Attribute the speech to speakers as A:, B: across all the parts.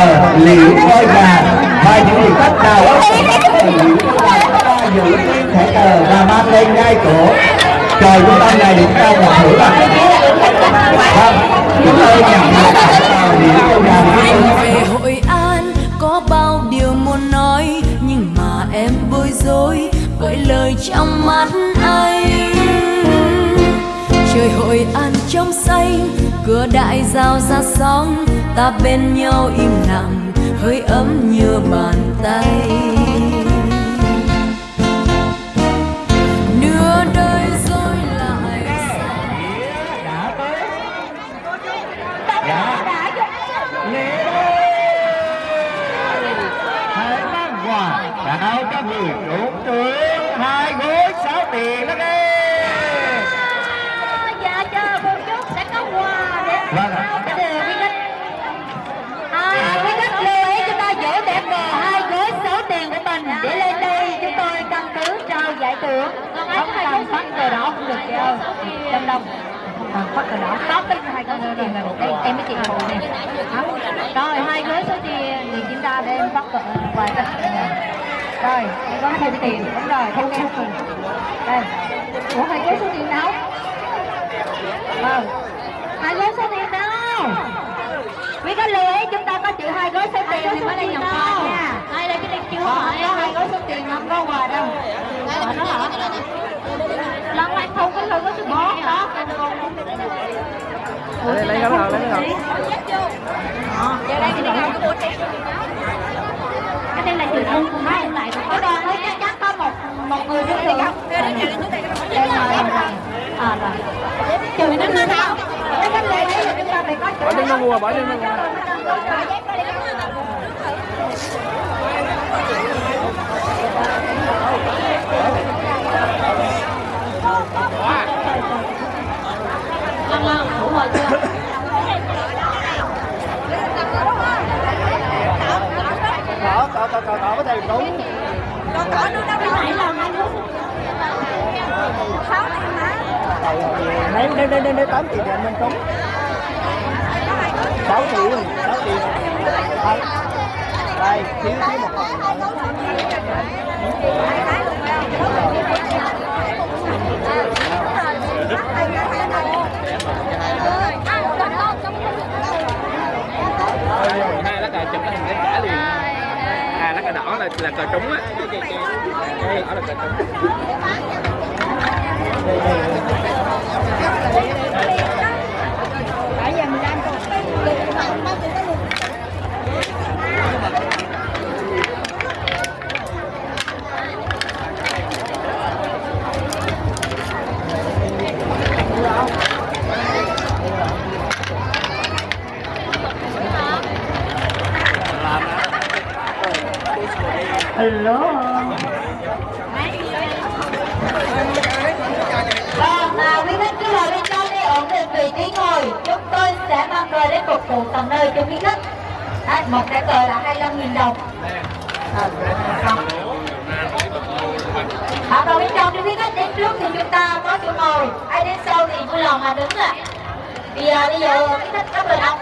A: giờ liễu ngôi nhà và những vị khách nào đó giữ thẻ cờ và mang lên ngay cổ trời trung tâm này chúng ta gặp thử bằng. Vâng chúng tôi nhận được ngôi nhà về
B: hội an, có bao điều muốn nói, nhưng mà em bối rối bởi lời trong mắt anh. Trời hội an trong xanh, cửa đại giao ra sóng ta bên nhau im lặng, hơi ấm như bàn tay. Nửa đời rồi lại
A: đã tới.
C: Dạ, dạ, dạ
A: lễ hãy mang quà đã áo các người trốn trướng hai gối sáu tiền đó nghe
C: dạ chờ một chút sẽ có quà để
A: Vâng ạ.
C: trao cho quý khách à, quý khách lưu ý chúng ta giữ đẹp cờ hai gói số tiền của mình để lên đây chúng tôi căn cứ thưởng không cần phát cờ đỏ cũng được ơi. Đông đông.
D: Không cần phát cờ đỏ.
C: Có cái hai số tiền này. Đây em mới chị phụ nè rồi hai gói số tiền thì chúng ta để em phát cờ quà cho
D: rồi
C: em có thêm tiền. Đúng rồi thêm nghe
D: cùng
C: đây.
D: Ủa hai gói số
C: tiền đâu Vâng. Hai gói số tiền đâu? Quý khách lưu ý chúng ta có chữ hai gói số tiền thì mới đây nhập quà nha. Cái này chưa hỏi. Có hai gói số tiền không có quà đâu. Quà đó hả? Lần này thu cái lương có số tiền đó. lấy lấy cái nào lấy cái nào Giờ đây này có cái đây là chữ ưng của hai lại có đoàn thôi chắc chắn có một một người đứng được đây là à rồi chữ nó nó nào cái cách đây là chúng ta phải có bỏ nó mua bỏ nó mua Lăng lăng, đủ rồi chưa? cỏ cỏ cỏ cỏ cỏ có thể đúng đâu này là anh sáu tiền hả? nếu nếu nếu nếu tám triệu thì anh cúng sáu triệu sáu triệu đây đây thiếu thiếu một phần hai cờ chụp cái hình cái trả liền à lá cờ đỏ là là cờ trúng á. Đây đỏ là cờ trúng. Tầm tận nơi cho quý khách. Đấy, một cái cờ là 25.000 đồng. À, không. Vào bên trong cho quý khách đến trước thì chúng ta có chỗ ngồi. Ai đến sau thì vui lòng mà đứng ạ. Thì à, bây giờ quý khách có cờ đọc.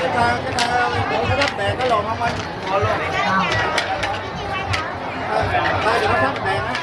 C: cái ta cái ta cái thắp đèn cái lồn không anh ngồi luôn Hai đừng có đèn á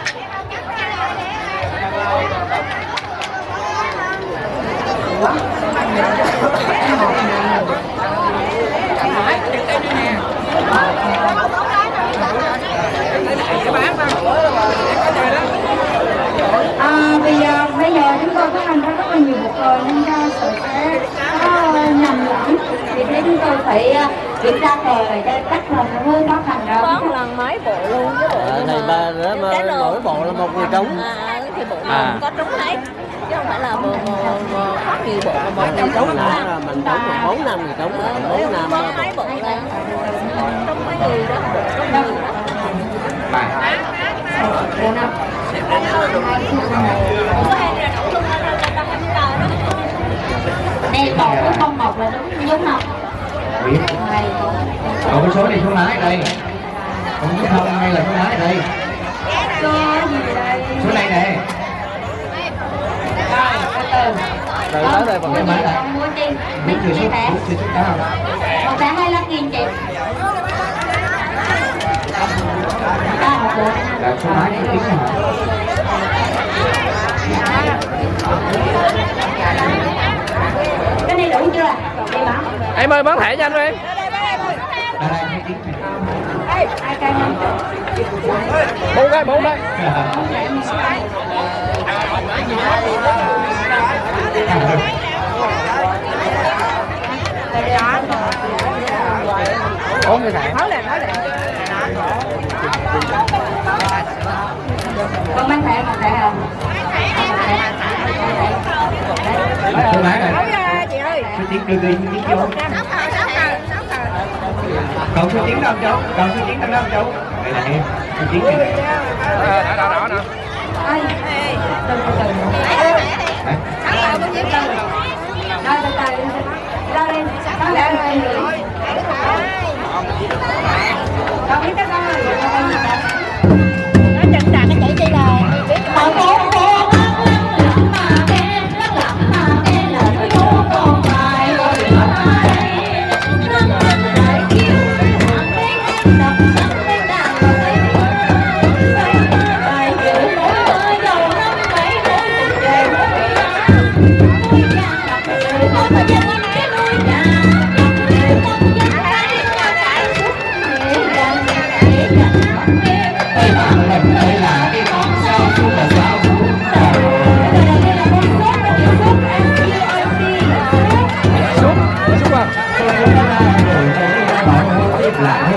C: À, bây giờ bây giờ chúng tôi có thành ra rất là nhiều bộ cờ nên ra sự sẽ có nhầm lẫn. Vì thế chúng tôi phải à, kiểm tra cờ để cho cách là nó hơi khó khăn đâu có lần mấy bộ luôn chứ
E: bộ này ba mà mỗi bộ là một người trúng à, thì bộ
A: À. có trúng hết
C: phải là bộ bộ, bộ có nhiều bộ mà
E: một người trúng là, mình trúng là bốn năm người trúng là bốn năm có mấy bộ
C: là trúng mấy người đó bộ trúng người đó. Bộ năm. Đây một với không một là đúng đúng không? Còn
A: cái số này số lái ở đây. Còn cái không hay là số lái đây? Số này nè
C: rồi, từ từ. tới đây bằng em này Mua chi? Mấy chưa chi Một 25 nghìn chị. Số máy tiếng cái này đủ chưa em ơi, bán thẻ cho anh em Bốn đây bốn tiếng
A: ai bốn cái
C: bốn cái bốn cái thẻ con bán thẻ còn thẻ không
A: số máy này số tiếng đưa đi tiếng vô còn số tiếng đâu cháu còn số tiếng đâu cháu đây là em số tiếng này này
C: đỏ đỏ đỏ nè ai từ từ từ Đấy. Rồi từ từ Ra lên Con lẽ lên Con biết
A: à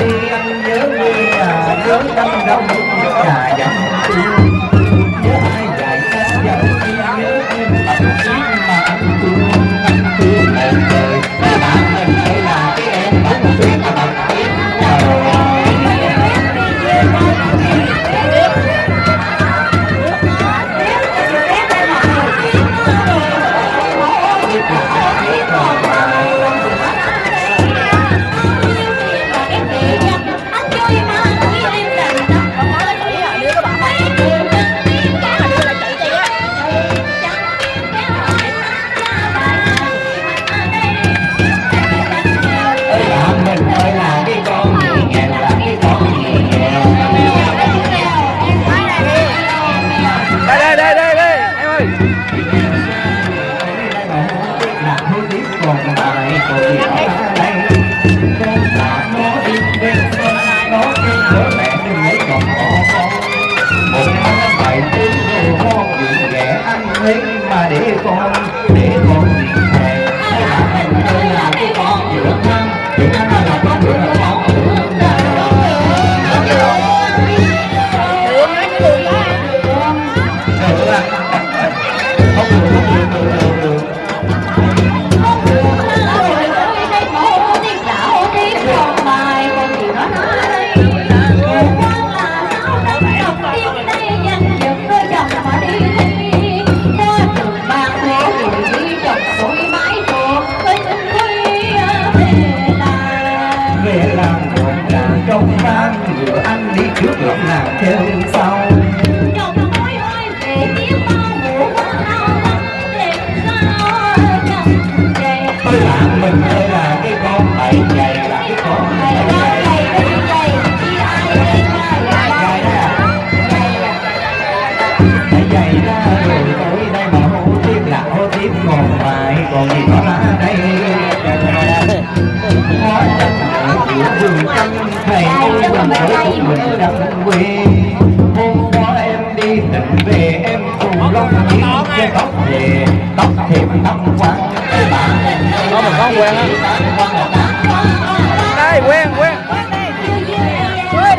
A: đi anh nhớ Để không nhớ lỡ những video hấp dẫn để con còn gì có đây. Hóa chân của vườn thầy ơi quần ơi mình quê hôm qua em đi tỉnh về em cùng lông chiếc cái tóc về tóc thêm tóc quăng bạn có một con quen á
C: đây quen quen Còn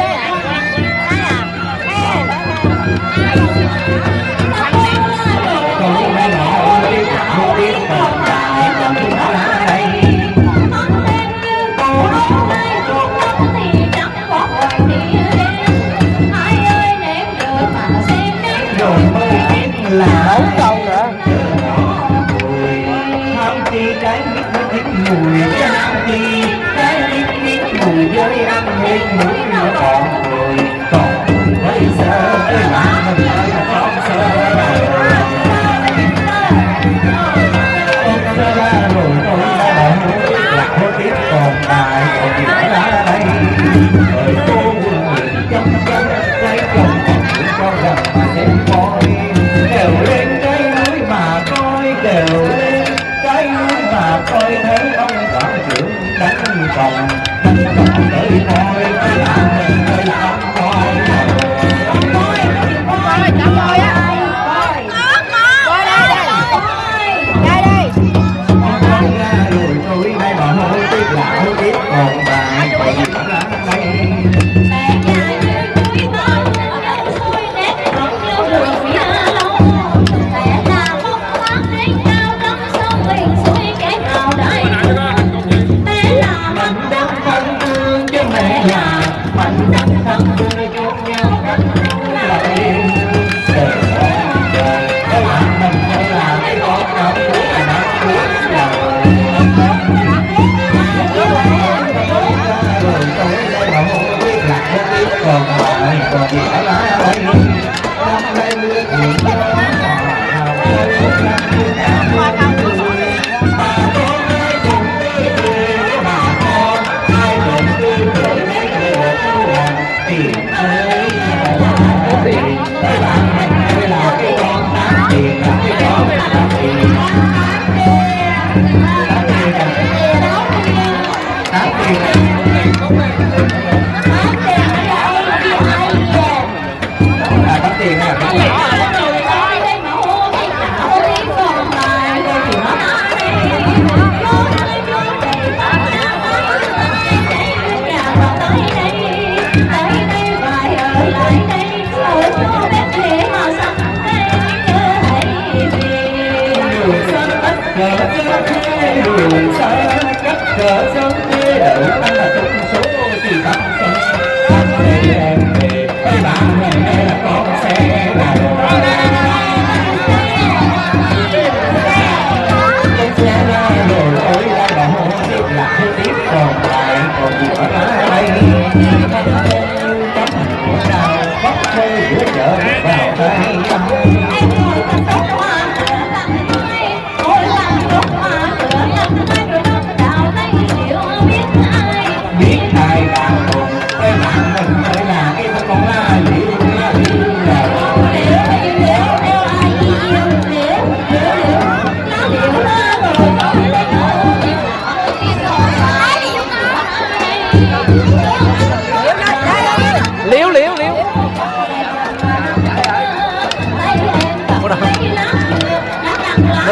A: Hãy subscribe cho kênh Ghiền Mì Gõ Để không bỏ lỡ những video hấp dẫn đường xa cách trở sớm thế đậu anh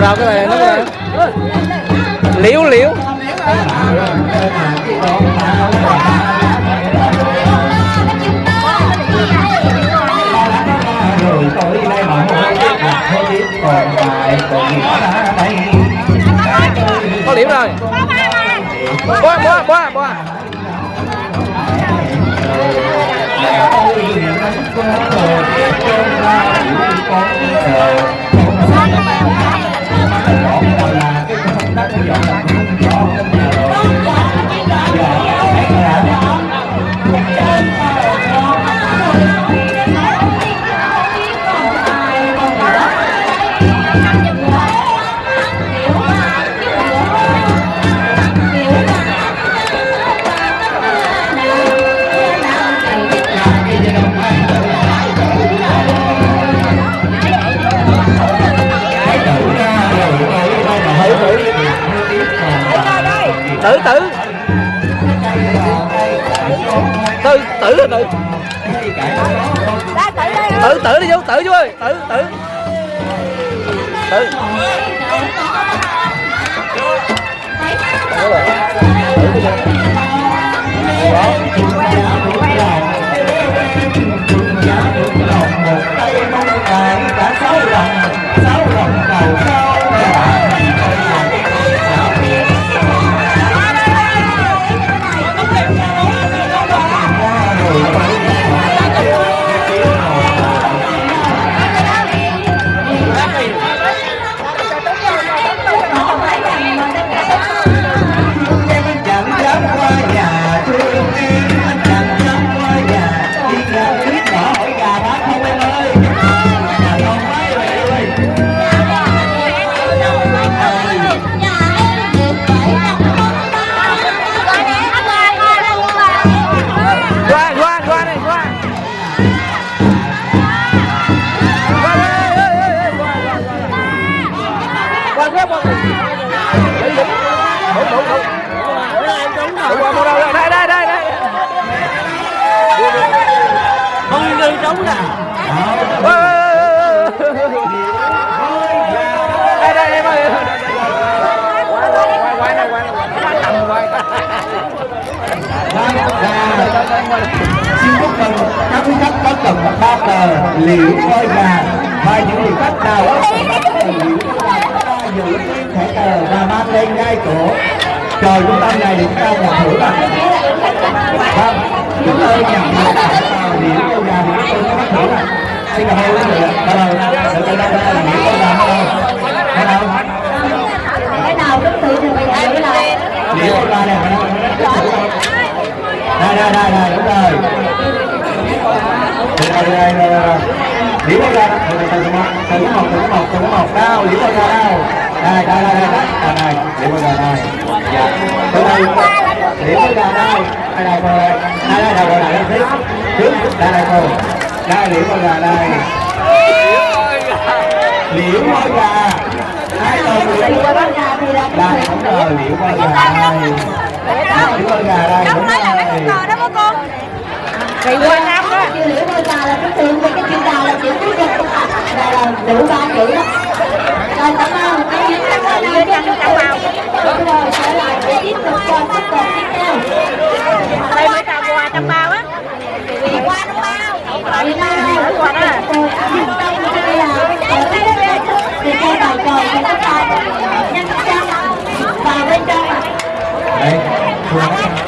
C: đâu cái này nó liếu liếu
A: có điểm rồi boa boa boa boa Hãy subscribe cho kênh Ghiền Mì Gõ Để không bỏ lỡ những video hấp dẫn tử tử. Tử tử tử. Tử tử tử đi chú tử chú ơi. Tử tử.
C: Tử. Hãy subscribe cho kênh Ghiền Mì Gõ
A: Để không bỏ lỡ những video hấp dẫn xin chúc mừng các quý khách có cầm ba cờ liễu voi gà và những vị khách nào. Chúng ta giữ thẻ cờ và mang lên ngai cổ chờ trung tâm này chúng ta nhận thưởng ạ vâng chúng tôi nhận được thẻ cờ liễu voi gà chúng tôi có thưởng ạ xin cảm ơn quý vị bắt đầu từ từ đây đây liễu voi gà bắt đầu bắt
C: đầu cái nào cũng tự thì mình giữ lại
A: liễu voi gà này đây đây đây đây đúng rồi đây đây đây đây liễu voi gà từ từ đây, một từ một từ một từ một đâu liễu voi gà đâu đây đây đây đây đây đây liễu voi gà đây dạ từ đây liễu voi gà đây đây đây cô đây đây đây đâu đây đây tiếp đây đây cô đây liễu voi gà đây liễu voi gà hai con liễu voi
C: gà đây đúng
A: rồi liễu voi gà đây liễu voi gà đây đúng rồi bất ngờ đó mấy con?
C: Kỳ quá lắm đó. Chưa nửa đôi già là cái tiền về cái chuyện già là chịu cuối cùng là là đủ ba triệu đó rồi cảm ơn cái những cái cái này cái cái cái màu rồi trở lại cái tiếp tục cho tiếp tục tiếp theo đây mới tao quà
A: trong bao á
C: quà trong bao quà trong bao quà đó đây là từ cây bài tròn của chúng ta nhân trang và bên trong
A: đây